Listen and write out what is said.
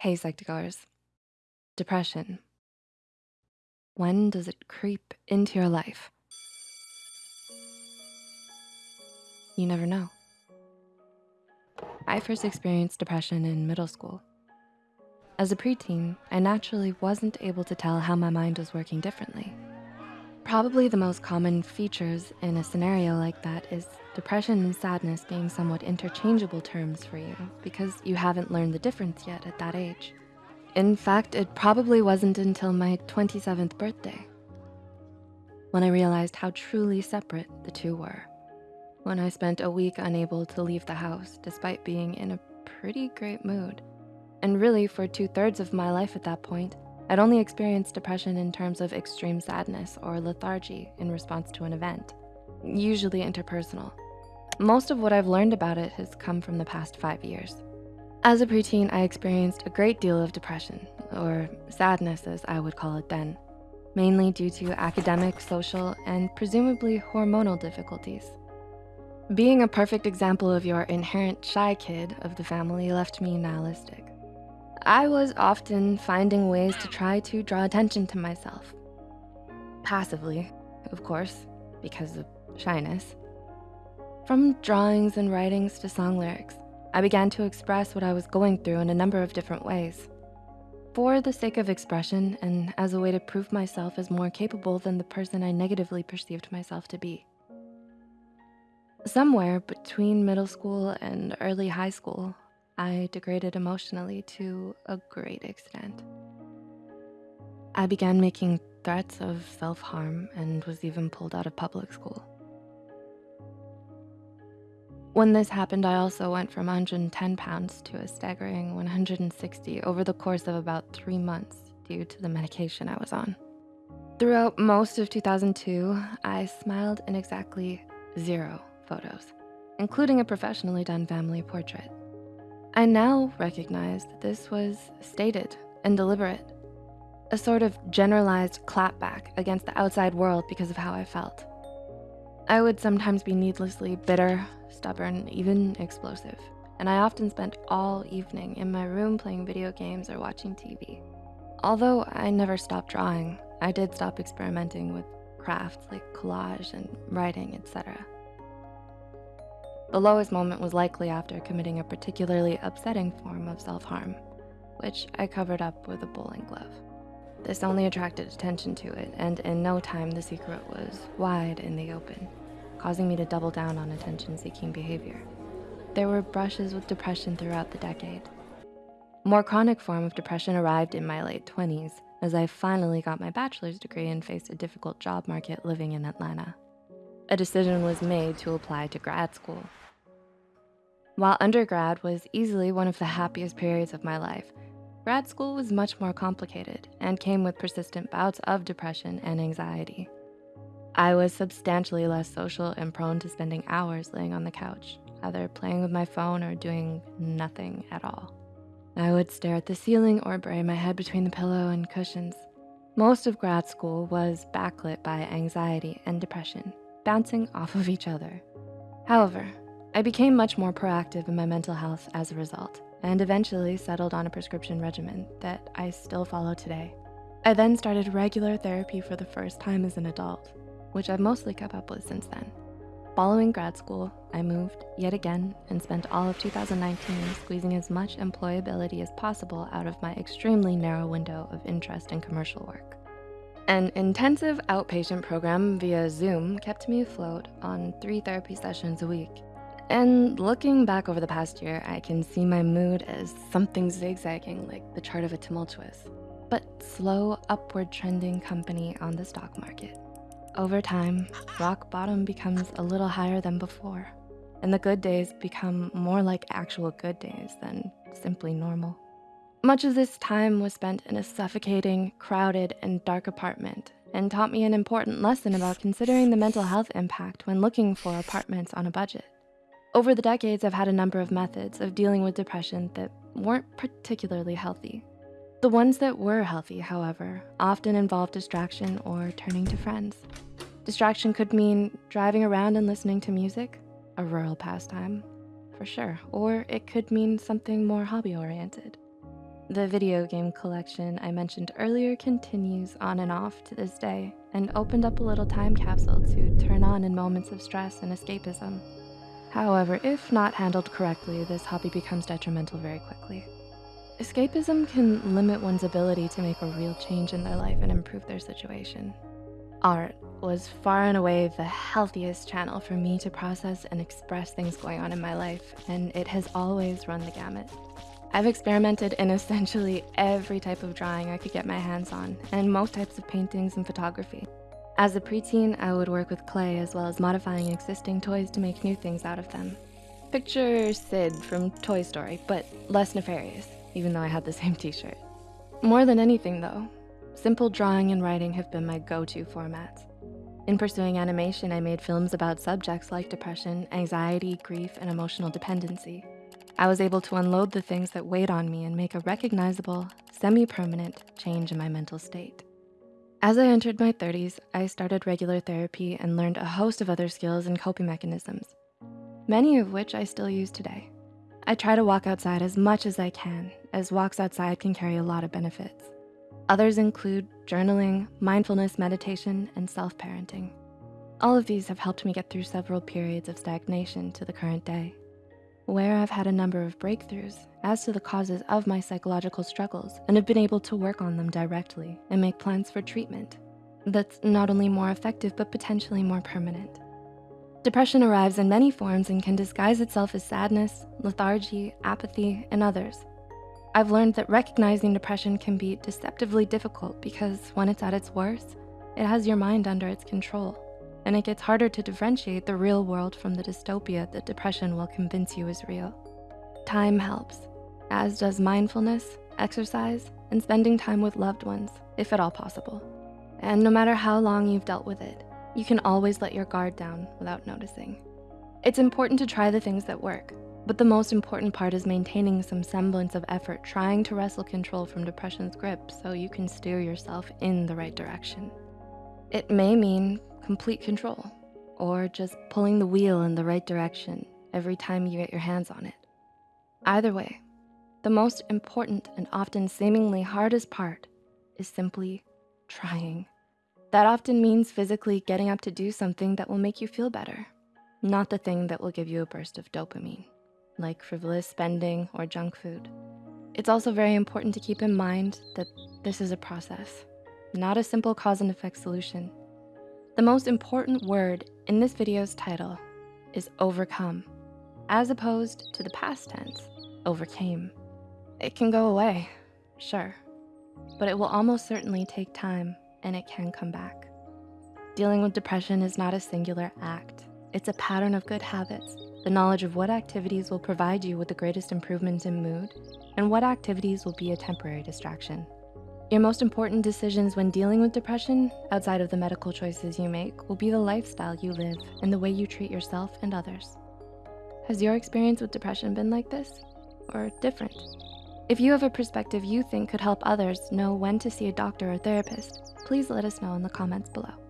Hey, Psych2Goers. Depression. When does it creep into your life? You never know. I first experienced depression in middle school. As a preteen, I naturally wasn't able to tell how my mind was working differently. Probably the most common features in a scenario like that is depression and sadness being somewhat interchangeable terms for you because you haven't learned the difference yet at that age. In fact, it probably wasn't until my 27th birthday when I realized how truly separate the two were. When I spent a week unable to leave the house despite being in a pretty great mood. And really for two thirds of my life at that point, I'd only experienced depression in terms of extreme sadness or lethargy in response to an event, usually interpersonal. Most of what I've learned about it has come from the past five years. As a preteen, I experienced a great deal of depression, or sadness as I would call it then, mainly due to academic, social, and presumably hormonal difficulties. Being a perfect example of your inherent shy kid of the family left me nihilistic. I was often finding ways to try to draw attention to myself. Passively, of course, because of shyness. From drawings and writings to song lyrics, I began to express what I was going through in a number of different ways. For the sake of expression and as a way to prove myself as more capable than the person I negatively perceived myself to be. Somewhere between middle school and early high school, I degraded emotionally to a great extent. I began making threats of self-harm and was even pulled out of public school. When this happened, I also went from 110 pounds to a staggering 160 over the course of about three months due to the medication I was on. Throughout most of 2002, I smiled in exactly zero photos, including a professionally done family portrait. I now recognize that this was stated and deliberate, a sort of generalized clapback against the outside world because of how I felt. I would sometimes be needlessly bitter, stubborn, even explosive, and I often spent all evening in my room playing video games or watching TV. Although I never stopped drawing, I did stop experimenting with crafts like collage and writing, etc. The lowest moment was likely after committing a particularly upsetting form of self-harm, which I covered up with a bowling glove. This only attracted attention to it, and in no time the secret was wide in the open, causing me to double down on attention-seeking behavior. There were brushes with depression throughout the decade. More chronic form of depression arrived in my late 20s as I finally got my bachelor's degree and faced a difficult job market living in Atlanta. A decision was made to apply to grad school, while undergrad was easily one of the happiest periods of my life, grad school was much more complicated and came with persistent bouts of depression and anxiety. I was substantially less social and prone to spending hours laying on the couch, either playing with my phone or doing nothing at all. I would stare at the ceiling or bury my head between the pillow and cushions. Most of grad school was backlit by anxiety and depression, bouncing off of each other. However, I became much more proactive in my mental health as a result and eventually settled on a prescription regimen that I still follow today. I then started regular therapy for the first time as an adult, which I've mostly kept up with since then. Following grad school, I moved yet again and spent all of 2019 squeezing as much employability as possible out of my extremely narrow window of interest in commercial work. An intensive outpatient program via Zoom kept me afloat on three therapy sessions a week and looking back over the past year, I can see my mood as something zigzagging like the chart of a tumultuous, but slow upward trending company on the stock market. Over time, rock bottom becomes a little higher than before, and the good days become more like actual good days than simply normal. Much of this time was spent in a suffocating, crowded, and dark apartment and taught me an important lesson about considering the mental health impact when looking for apartments on a budget. Over the decades, I've had a number of methods of dealing with depression that weren't particularly healthy. The ones that were healthy, however, often involved distraction or turning to friends. Distraction could mean driving around and listening to music, a rural pastime, for sure, or it could mean something more hobby-oriented. The video game collection I mentioned earlier continues on and off to this day and opened up a little time capsule to turn on in moments of stress and escapism. However, if not handled correctly, this hobby becomes detrimental very quickly. Escapism can limit one's ability to make a real change in their life and improve their situation. Art was far and away the healthiest channel for me to process and express things going on in my life, and it has always run the gamut. I've experimented in essentially every type of drawing I could get my hands on, and most types of paintings and photography. As a preteen, I would work with clay as well as modifying existing toys to make new things out of them. Picture Sid from Toy Story, but less nefarious, even though I had the same t-shirt. More than anything though, simple drawing and writing have been my go-to formats. In pursuing animation, I made films about subjects like depression, anxiety, grief, and emotional dependency. I was able to unload the things that weighed on me and make a recognizable, semi-permanent change in my mental state. As I entered my 30s, I started regular therapy and learned a host of other skills and coping mechanisms, many of which I still use today. I try to walk outside as much as I can, as walks outside can carry a lot of benefits. Others include journaling, mindfulness meditation, and self-parenting. All of these have helped me get through several periods of stagnation to the current day where I've had a number of breakthroughs as to the causes of my psychological struggles and have been able to work on them directly and make plans for treatment that's not only more effective, but potentially more permanent. Depression arrives in many forms and can disguise itself as sadness, lethargy, apathy, and others. I've learned that recognizing depression can be deceptively difficult because when it's at its worst, it has your mind under its control and it gets harder to differentiate the real world from the dystopia that depression will convince you is real. Time helps, as does mindfulness, exercise, and spending time with loved ones, if at all possible. And no matter how long you've dealt with it, you can always let your guard down without noticing. It's important to try the things that work, but the most important part is maintaining some semblance of effort trying to wrestle control from depression's grip so you can steer yourself in the right direction. It may mean complete control or just pulling the wheel in the right direction every time you get your hands on it. Either way, the most important and often seemingly hardest part is simply trying. That often means physically getting up to do something that will make you feel better, not the thing that will give you a burst of dopamine, like frivolous spending or junk food. It's also very important to keep in mind that this is a process, not a simple cause and effect solution. The most important word in this video's title is overcome, as opposed to the past tense, overcame. It can go away, sure, but it will almost certainly take time and it can come back. Dealing with depression is not a singular act. It's a pattern of good habits, the knowledge of what activities will provide you with the greatest improvements in mood and what activities will be a temporary distraction. Your most important decisions when dealing with depression, outside of the medical choices you make, will be the lifestyle you live and the way you treat yourself and others. Has your experience with depression been like this or different? If you have a perspective you think could help others know when to see a doctor or therapist, please let us know in the comments below.